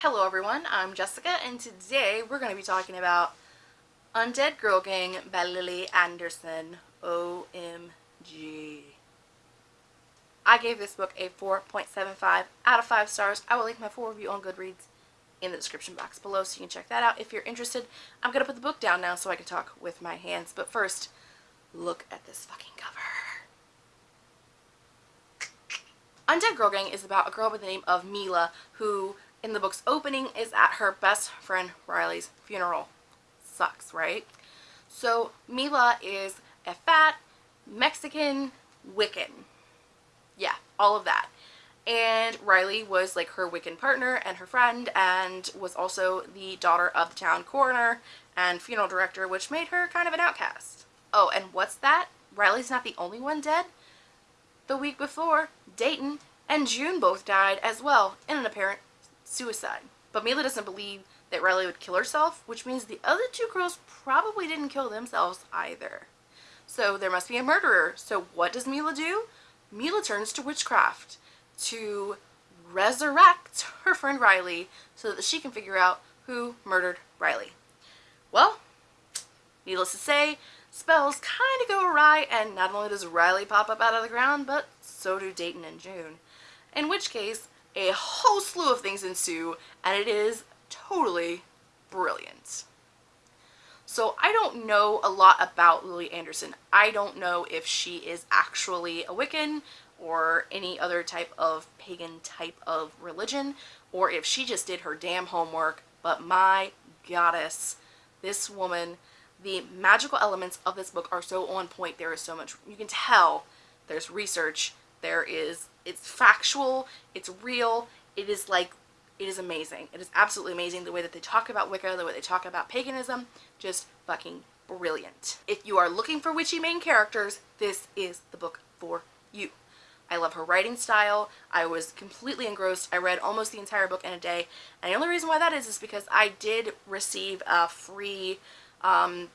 Hello everyone, I'm Jessica and today we're going to be talking about Undead Girl Gang by Lily Anderson. OMG. I gave this book a 4.75 out of 5 stars. I will link my full review on Goodreads in the description box below so you can check that out if you're interested. I'm going to put the book down now so I can talk with my hands. But first, look at this fucking cover. Undead Girl Gang is about a girl by the name of Mila who in the book's opening is at her best friend Riley's funeral. Sucks, right? So Mila is a fat Mexican Wiccan. Yeah, all of that. And Riley was like her Wiccan partner and her friend and was also the daughter of the town coroner and funeral director, which made her kind of an outcast. Oh, and what's that? Riley's not the only one dead. The week before, Dayton and June both died as well in an apparent suicide. But Mila doesn't believe that Riley would kill herself, which means the other two girls probably didn't kill themselves either. So there must be a murderer. So what does Mila do? Mila turns to witchcraft to resurrect her friend Riley so that she can figure out who murdered Riley. Well, needless to say, spells kind of go awry and not only does Riley pop up out of the ground, but so do Dayton and June. In which case, a whole slew of things ensue and it is totally brilliant. So I don't know a lot about Lily Anderson. I don't know if she is actually a Wiccan or any other type of pagan type of religion or if she just did her damn homework but my goddess this woman the magical elements of this book are so on point there is so much you can tell there's research there is it's factual it's real it is like it is amazing it is absolutely amazing the way that they talk about wicca the way they talk about paganism just fucking brilliant if you are looking for witchy main characters this is the book for you I love her writing style. I was completely engrossed. I read almost the entire book in a day. And the only reason why that is is because I did receive a free um,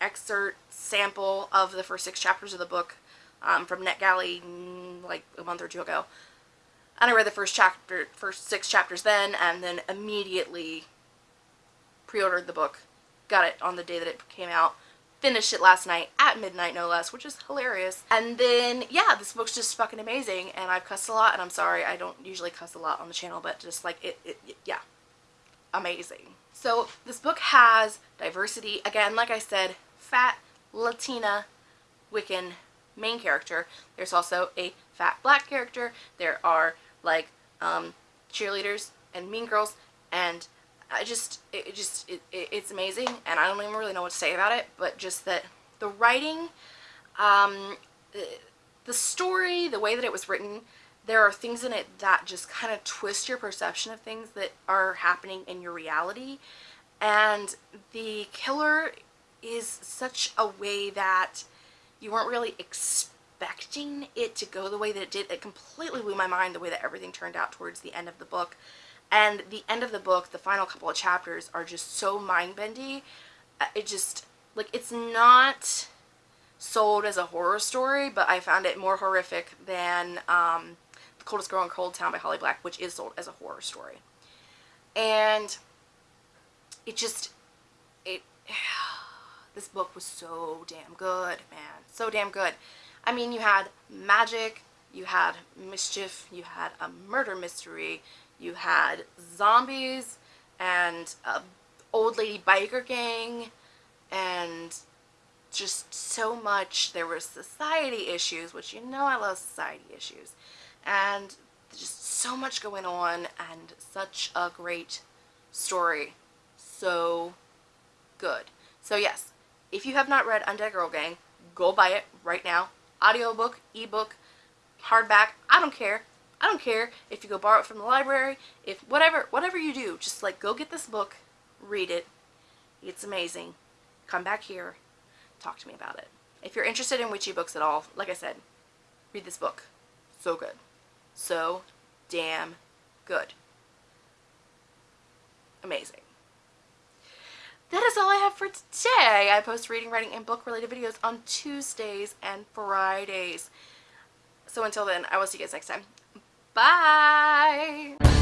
excerpt sample of the first six chapters of the book um, from NetGalley mm, like a month or two ago. And I read the first chapter, first six chapters then, and then immediately pre-ordered the book. Got it on the day that it came out. Finished it last night at midnight, no less, which is hilarious. And then, yeah, this book's just fucking amazing. And I've cussed a lot, and I'm sorry, I don't usually cuss a lot on the channel, but just like, it, it, it yeah, amazing. So this book has diversity. Again, like I said, fat, Latina, Wiccan main character. There's also a fat black character. There are like um, cheerleaders and mean girls and I just, it, just, it, it, it's amazing and I don't even really know what to say about it, but just that the writing, um, the story, the way that it was written, there are things in it that just kind of twist your perception of things that are happening in your reality. And the killer is such a way that you weren't really expecting it to go the way that it did. It completely blew my mind the way that everything turned out towards the end of the book. And the end of the book, the final couple of chapters are just so mind-bendy. Uh, it just, like, it's not sold as a horror story, but I found it more horrific than um, The Coldest Girl in Coldtown by Holly Black, which is sold as a horror story. And it just, it, this book was so damn good, man. So damn good. I mean, you had magic, you had mischief, you had a murder mystery, you had zombies and a old lady biker gang and just so much. There were society issues, which you know I love society issues. And just so much going on and such a great story. So good. So yes, if you have not read Undead Girl Gang, go buy it right now. Audiobook, ebook, hardback, I don't care. I don't care if you go borrow it from the library, if whatever, whatever you do, just like go get this book, read it. It's amazing. Come back here, talk to me about it. If you're interested in witchy books at all, like I said, read this book. So good. So damn good. Amazing that is all I have for today. I post reading, writing, and book related videos on Tuesdays and Fridays. So until then, I will see you guys next time. Bye!